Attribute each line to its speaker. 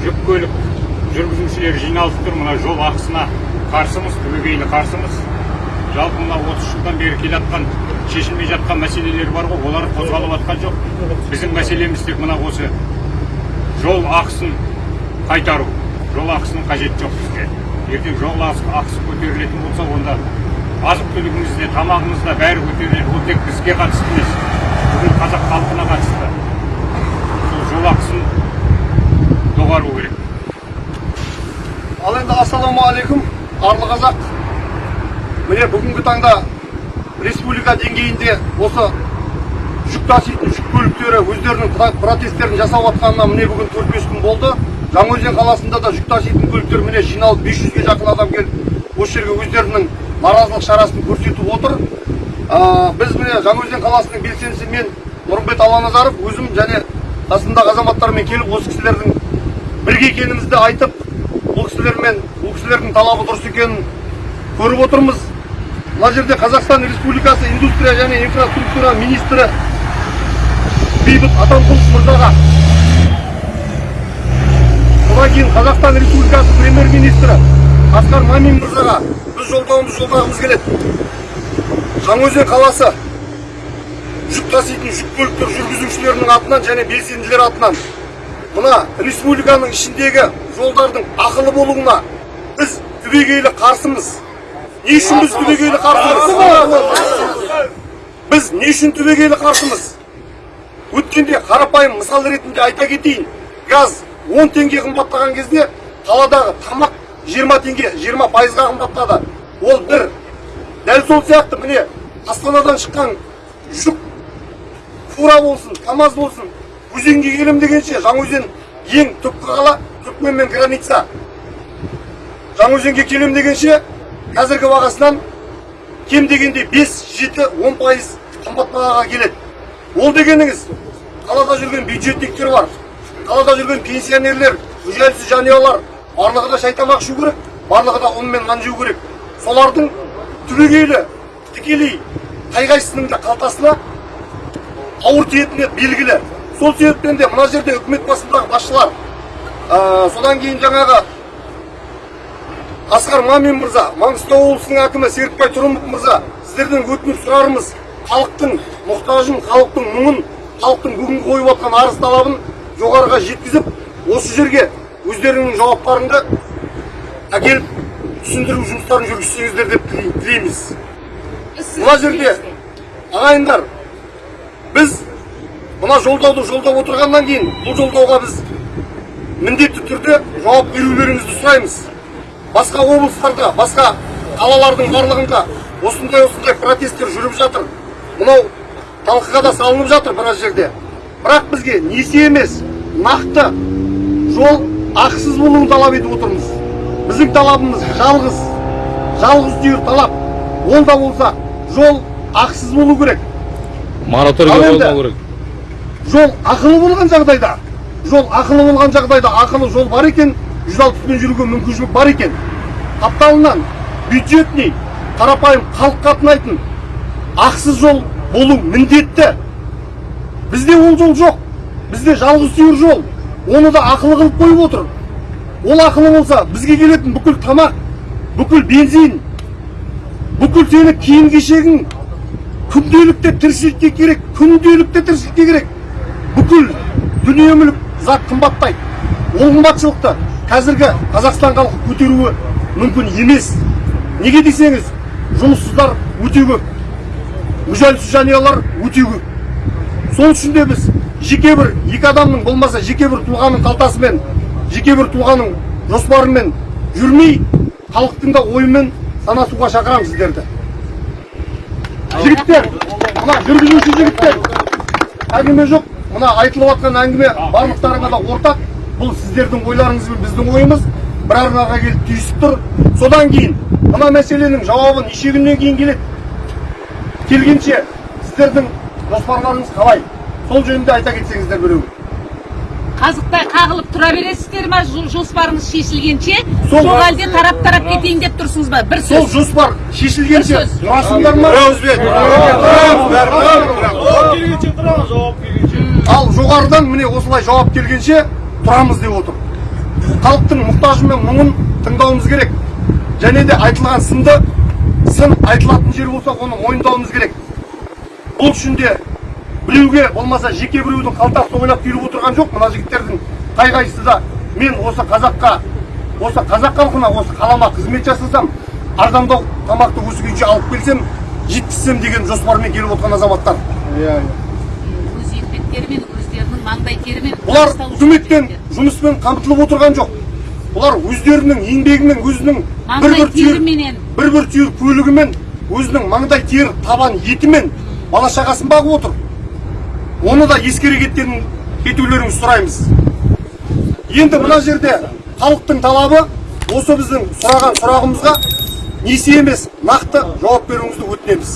Speaker 1: жүк көлік жүргізушілері жиналып тұр. Мына жол ақысына қарсымыз түбегейлі қарсымыз. Жалпы мына отыз жылдан бері келе жатқан шешілмей жатқан мәселелер бар ғой. Олар қозғалып жатқан жоқ. Біздің мәселеміз тек мына осы жол ақысын қайтару. Жол ақысының қажеті жоқ бізге. Ертең жол ақысы көтерілетін болса онда азық түлігіміз де тамағымыз да бәрі көтеріледі. Ол тек бізге қатысты емес бүкіл қазақ халқына қатысты. Ақысын доғару керек
Speaker 2: ал енді ассалаумағалейкум арлы қазақ міне бүгінгі таңда республика деңгейінде осы жүк таситын жүк көліктері өздерінің про- протесттерін жасап жатқанына міне бүгін төрт бес күн болды жаңаөзен қаласында да жүк таситын көліктер міне жиналып 500-ге жақын адам келіп осы жерге өздерінің наразылық шарасын көрсетіп отыр Ә, біз міне жаңаөзен қаласының белсендісі мен нұрымбет аланазаров өзім және қасымдағы азаматтармен келіп осы кісілердің бірге екенімізді айтып бұл кісілермен бұл кісілердің талабы дұрыс екенін көріп отырмыз. Мына жерде қазақстан республикасы индустрия және инфраструктура министрі бейбіт атамқұлов мырзаға. Содан кейін қазақстан республикасы премьер министрі асқар мамин мырзаға біз жолдауымызды жолдағымыз келеді жаңаөзен қаласы жүк таситын жүк көліктер жүргізушілерінің атынан және белсенділер атынан. Мына республиканың ішіндегі жолдардың ақылы болуына біз түбегейлі қарсымыз. Не үшін біз түбегейлі қарсымыз? Біз не үшін түбегейлі қарсымыз? Өткенде қарапайым мысал ретінде айта кетейін. Газ 10 теңге қымбаттаған кезде қаладағы тамақ 20 теңге 20 пайызға қымбаттады. Ол бір. Дәл сол сияқты міне астанадан шыққан жүк фура болсын камаз болсын. Өзенге келем дегенше жаңаөзен ең түпкі қала түркмен мен граница. Жаңаөзенге келем дегенше қазіргі бағасынан кем дегенде 5-7-10 пайыз қымбат бағаға келеді. Ол дегеніңіз қалада жүрген бюджетниктер бар қалада жүрген пенсионерлер мүжәлсіз жанұялар барлығы да шай тамақ ішу керек барлығы да ұн мен нан жеу керек. Солардың түбегейлі тікелей қай қайсысының да қалтасына ауыр тиетіні белгілі. Сол себептен де мына жерде үкімет басындағы басшылар ә, содан кейін жаңағы асқар мамин мырза маңғыстау облысының әкімі серікбай тұрымов мырза сіздерден өтініп сұрарымыз халықтың мұқтажын халықтың мұңын халықтың бүгінгі қойып жатқан арыз талабын жоғарыға жеткізіп осы жерге өздеріңнің жауаптарыңды әкеліп түсіндіру жұмыстарын жүргізсеңіздер деп тілей- тілейміз. Мына жерде ағайындар біз мына жолдауды жолдап отырғаннан кейін бұл жолдауға біз міндетті түрде жауап берулеріңізді сұраймыз басқа облыстарда басқа қалалардың барлығында осындай осындай протесттер жүріп жатыр мынау талқыға да салынып жатыр біраз жерде бірақ бізге несие емес нақты жол ақысыз болуын талап етіп отырмыз біздің талабымыз жалғыз жалғыз түйір талап ол да болса жол ақысыз болу керек
Speaker 3: мораторий болмау керек.
Speaker 2: жол ақылы болған жағдайда жол ақылы болған жағдайда ақылы жол бар екен жүз алпыспен жүруге мүмкіншілік бар екен. Қапталынан бюджетный қарапайым халық қатынайтын ақысыз жол болу міндетті. Бізде ол жол жоқ бізде жалғыз сүйір жол. Оны да ақылы қылып қойып отыр. Ол ақылы болса бізге келетін бүкіл тамақ бүкіл бензин бүкіл сенің киім кешегің күнделікті тіршілікке керек күнделікті тіршілікке керек. Бүкіл дүние мүлік зат қымбаттайды ол қымбатшылықты қазіргі қазақстан халқы көтеруі мүмкін емес. Неге десеңіз жұмыссыздар өте көп мүжәлсіз жанұялар өте көп. Сол үшін де біз жеке бір екі адамның болмаса жеке бір тұлғаның қалтасымен жеке бір тұлғаның жоспарымен жүрмей халықтың да ойымен санасуға шақырамын сіздерді. Жігіттер мына жүргізуші жігіттер. Әңгіме жоқ. Мына айтылып жатқан әңгіме барлықтарыңа да ортақ. Бұл сіздердің ойларыңыз бен біздің ойымыз. Бір арнаға келіп түйісіп тұр. Содан кейін мына мәселенің жауабы неше күннен кейін келеді келгенше сіздердің жоспарларыңыз қалай? Сол жөнінде айта кетсеңіздер біреу.
Speaker 4: Қазықтай қағылып тұра бересіздер ма? Жо- жоспарыңыз шешілгенше.
Speaker 2: Сол-
Speaker 4: сол әлде тарап тарап кетейін деп тұрсыз ба? Бір
Speaker 2: сол
Speaker 4: сөз.
Speaker 2: жоспар шешілгенше. Тұрасыңдар ма? Ал жоғарыдан міне осылай жауап келгенше тұрамыз деп отыр. Халықтың мұқтажы мен мұңын тыңдауымыз керек. Және де айтылған сынды сын айтылатын жер болса оны мойындауымыз керек. Бұл үшін де біреуге болмаса жеке біреудің қалтасын ойлап келіп отырған жоқ мына жігіттердің қай қайсысы да мен осы қазаққа осы қазақ халқына осы қалама қызмет жасасам арзандау тамақты осы күйінше алып келсем жеткізсем деген жоспармен келіп отырған азаматтар.
Speaker 4: Өз еңбектерімен өздерінің маңдай терімен
Speaker 2: бұлар үкіметтен жұмыспен қамтылып отырған жоқ. Бұлар өздерінің еңбегімен өзінің бір бір түйір бір бір түйір көлігімен өзінің маңдай тер табан етімен бала шағасын бағып отыр. Оны да ескере кеткен кетулеріңізді сұраймыз. Енді мына жерде халықтың талабы осы біздің сұраған сұрағымызға несие емес нақты жауап беруіңізді өтінеміз.